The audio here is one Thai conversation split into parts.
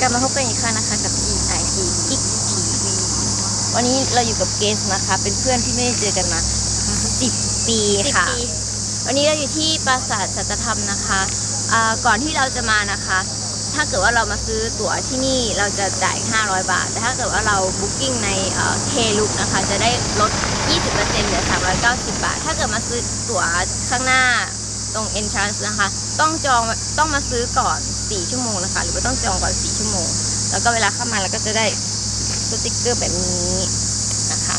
กลับมาพบกันอีกครั้งนะคะกับ GIG Geek TV วันนี้เราอยู่กับเกสนะคะ เป็นเพื่อนที่ไม่ได้เจอกันมา10 ปีค่ะ วันนี้เราอยู่ที่ปราสาทสัจธรรมนะคะอ่าก่อนที่เราจะมานะคะ ถ้าเกิดว่าเรามาซื้อตั๋วที่นี่เราจะจ่าย 500 บาท แต่ถ้าเกิดว่าเราบุ๊กิ้งในเคลุกนะคะ จะได้ลด 20%เหลือ 390 บาท ถ้าเกิดมาซื้อตั๋วข้างหน้าตรง entrance นะคะ ต้องจองต้องมาซื้อก่อน 4 ชั่วโมงนะคะ หรือว่าต้องจองก่อน 4 ชั่วโมง แล้วก็เวลาเข้ามาเราก็จะได้สติกเกอร์แบบนี้นะคะ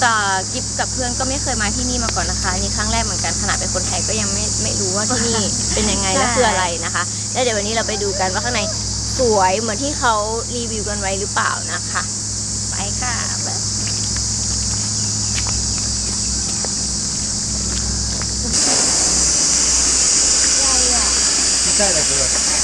แต่กิฟกับเพื่อนก็ไม่เคยมาที่นี่มาก่อนนะคะนี่ครั้งแรกเหมือนกันขนาดเป็นคนไทยก็ยังไม่ไม่รู้ว่าที่นี่เป็นยังไงและคืออะไรนะคะ แล้วเดี๋ยววันนี้เราไปดูกันว่าข้างในสวยเหมือนที่เขารีวิวกันไว้หรือเปล่านะคะ ไปค่ะแบบちっ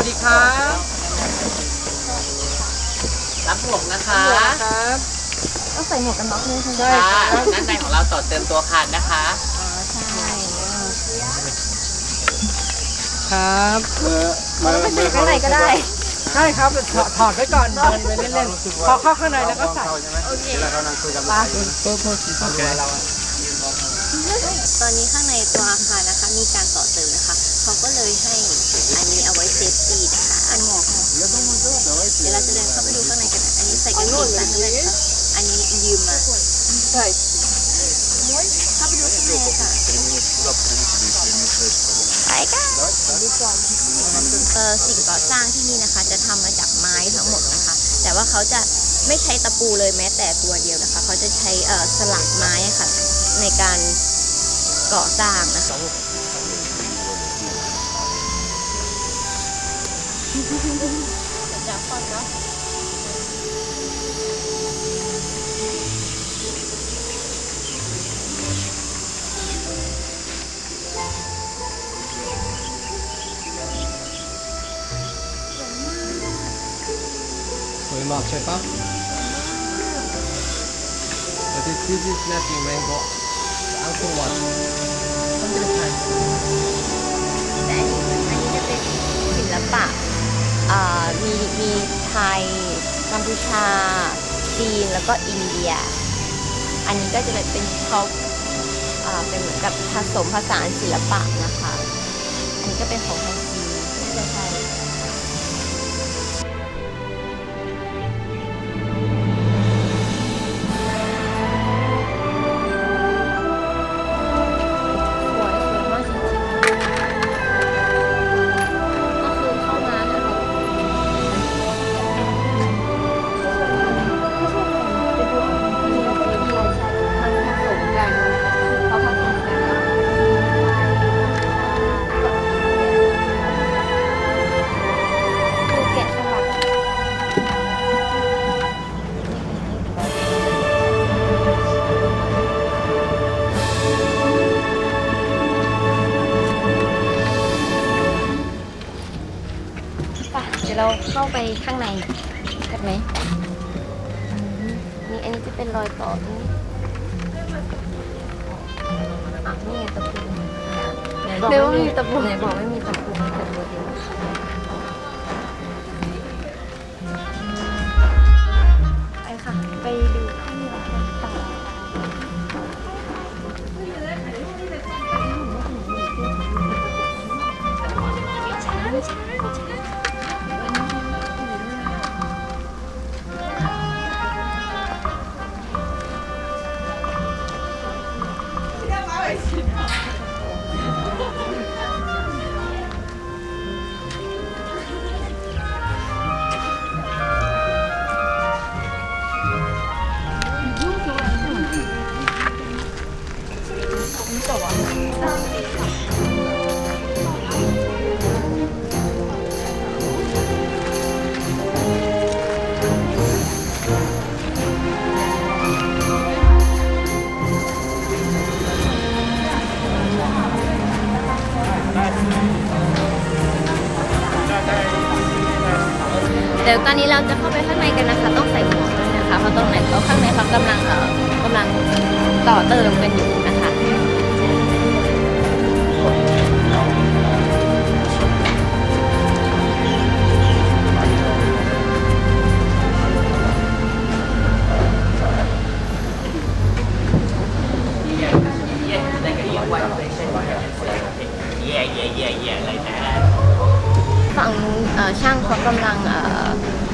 วัสดีครับรับหมวกนะคะครับต้องใส่หมวกกันน็อกด้วยใช่ไหมใช่ค่ะครับด้านในของเราต่อเติมตัวคานนะคะอ๋อใช่ครับเราไปใส่ข้างในก็ได้ใช่ครับถอดถอดไว้ก่อนเดินไปเล่นๆพอเข้าข้างในแล้วก็ใส่โอเคปลาเพิ่มเพิ่มสีโอเคตอนนี้ข้างในตัวอาคารนะคะ มีการต่อเติมนะคะ เขาก็เลยให้อันนี้ ส่กางเกงสั้นด้วยนะคะอันนี้ยืมมาใช่เข้าไปดูข้างในค่ะไปกันเออสิ่งก่อสร้างที่นี่นะคะ จะทำมาจากไม้ทั้งหมดนะคะ แต่ว่าเขาจะไม่ใช้ตะปูเลยแม้แต่ตัวเดียวนะคะ เขาจะใช้เออสลักไม้ค่ะ ในการก่อสร้างนะคะ สวยมากใช่ปะ But this this is nothing mango Angkor Wat แต่อันนี้อันนี้จะเป็นศิลปะอ่ามีมีไทยกัมพูชา จีนแล้วก็อินเดีย อันนี้ก็จะเป็นเขาอ่าเป็นเหมือนกับผสมผสานศิลปะนะคะ อันนี้ก็เป็นของทางจีนน่าจะใช่ ข้าไปข้างในกันไหมนี่อันนี้จะเป็นรอยต่อตรงนี้อ่นี่ไงตะปูหนบอกเดี๋ยว่ามีตะปูไหนบอกไม่มีตะปูตะปูเดียว ดี๋ อนนี้เราจะเข้าไปข้างในกันนะคะ ต้องใส่หมวกด้วยนะคะ เพราะตรงไหนเขาข้างในเขากำลังเอ่อกำลังต่อเติมกันอยู่นะคะ Yeah, yeah, yeah, yeah, like that. ฝั่งนู้นเอ่อช่างเขากำลังเอ่อ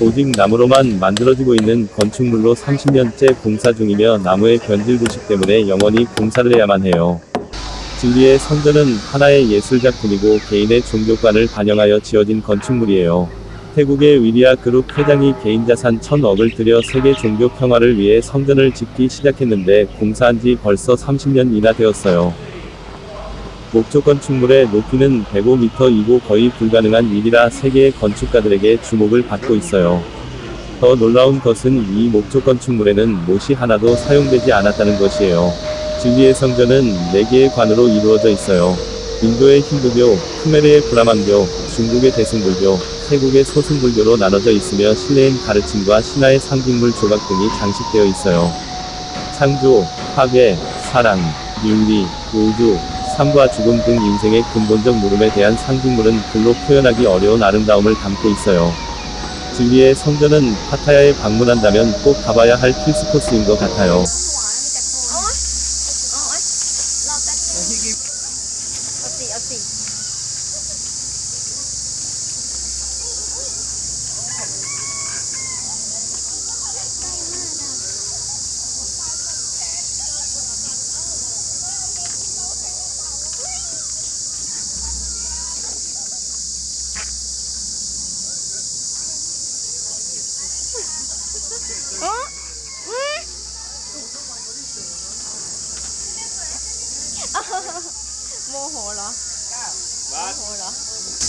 오직 나무로만 만들어지고 있는 건축물로 30년째 공사 중이며 나무의 변질 부식 때문에 영원히 공사를 해야만 해요. 진리의 성전은 하나의 예술작품이고 개인의 종교관을 반영하여 지어진 건축물이에요. 태국의 위리아 그룹 회장이 개인 자산 천억을 들여 세계 종교 평화를 위해 성전을 짓기 시작했는데 공사한 지 벌써 30년이나 되었어요. 목조 건축물의 높이는 105m이고 거의 불가능한 일이라 세계의 건축가들에게 주목을 받고 있어요. 더 놀라운 것은 이 목조 건축물에는 못이 하나도 사용되지 않았다는 것이에요. 진리의 성전은 4개의 관으로 이루어져 있어요. 인도의 힌두교, 크메르의 브라만교, 중국의 대승불교, 태국의 소승불교로 나눠져 있으며 실내엔 가르침과 신화의 상징물 조각 등이 장식되어 있어요. 창조, 파괴, 사랑, 윤리, 우주, 삶과 죽음 등 인생의 근본적 물음에 대한 상징물은 글로 표현하기 어려운 아름다움을 담고 있어요. 진리의 성전은 파타야에 방문한다면 꼭 가봐야 할 필수 코스인 것 같아요. โอ้โมโหเหรอโมโหเหรอ